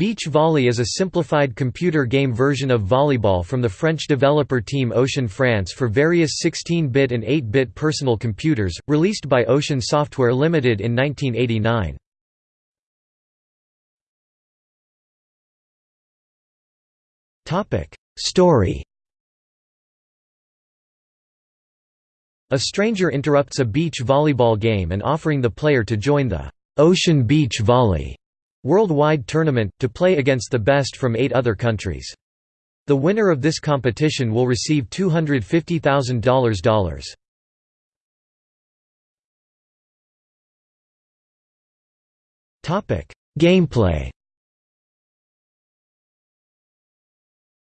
Beach volley is a simplified computer game version of volleyball from the French developer team Ocean France for various 16-bit and 8-bit personal computers, released by Ocean Software Limited in 1989. Story A stranger interrupts a beach volleyball game and offering the player to join the Ocean Beach Volley worldwide tournament, to play against the best from eight other countries. The winner of this competition will receive $250,000. Gameplay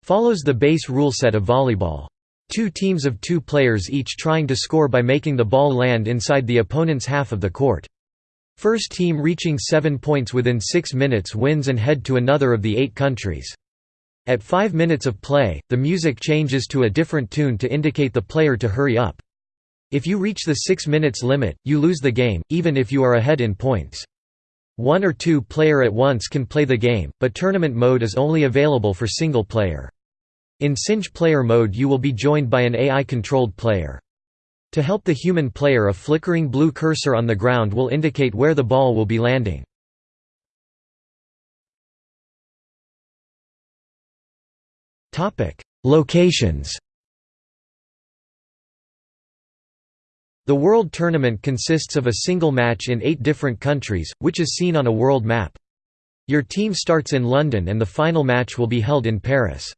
Follows the base rule set of volleyball. Two teams of two players each trying to score by making the ball land inside the opponent's half of the court. First team reaching seven points within six minutes wins and head to another of the eight countries. At five minutes of play, the music changes to a different tune to indicate the player to hurry up. If you reach the six minutes limit, you lose the game, even if you are ahead in points. One or two player at once can play the game, but tournament mode is only available for single player. In single player mode you will be joined by an AI-controlled player. To help the human player a flickering blue cursor on the ground will indicate where the ball will be landing. Locations The World Tournament consists of a single match in eight different countries, which is seen on a world map. Your team starts in London and the final match will be held in Paris.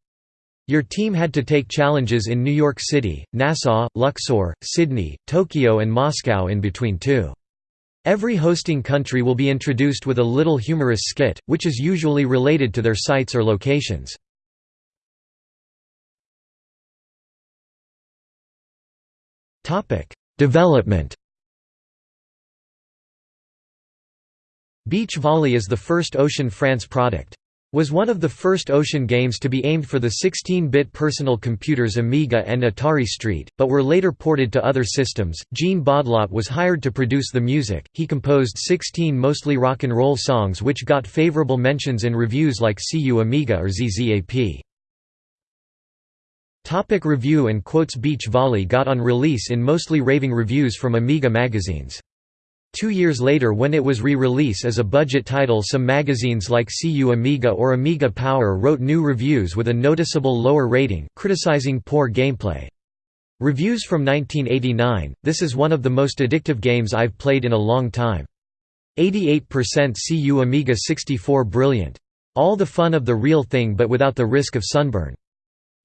Your team had to take challenges in New York City, Nassau, Luxor, Sydney, Tokyo and Moscow in between too. Every hosting country will be introduced with a little humorous skit, which is usually related to their sites or locations. Development Beach volley is the first Ocean France product was one of the first Ocean games to be aimed for the 16-bit personal computers Amiga and Atari ST, but were later ported to other systems. Jean Baudlot was hired to produce the music. He composed 16 mostly rock and roll songs which got favorable mentions in reviews like CU Amiga or ZZAP. Topic review and quotes Beach Volley got on release in mostly raving reviews from Amiga magazines. Two years later when it was re-release as a budget title some magazines like CU Amiga or Amiga Power wrote new reviews with a noticeable lower rating, criticizing poor gameplay. Reviews from 1989, this is one of the most addictive games I've played in a long time. 88% CU Amiga 64 brilliant. All the fun of the real thing but without the risk of sunburn.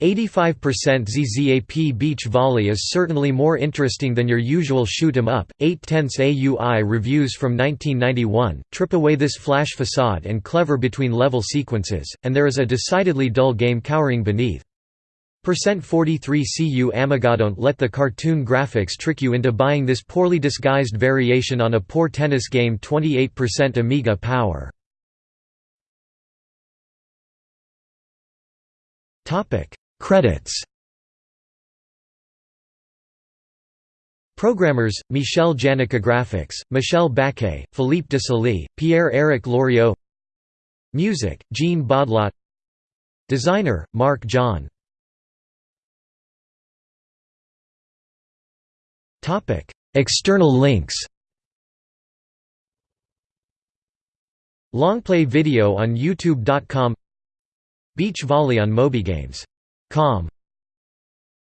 85% ZZAP beach volley is certainly more interesting than your usual shoot 'em up. 8 tenths AUI reviews from 1991 trip away this flash facade and clever between level sequences, and there is a decidedly dull game cowering beneath. Percent 43 CU Amiga don't let the cartoon graphics trick you into buying this poorly disguised variation on a poor tennis game 28% Amiga power. Topic Credits. Programmers, Michel Janica Graphics, Michel Baquet, Philippe de Desilets, Pierre-Éric Loriot. Music, Jean Baudlot Designer, Mark John. External links. Longplay video on youtube.com Beach volley on MobyGames com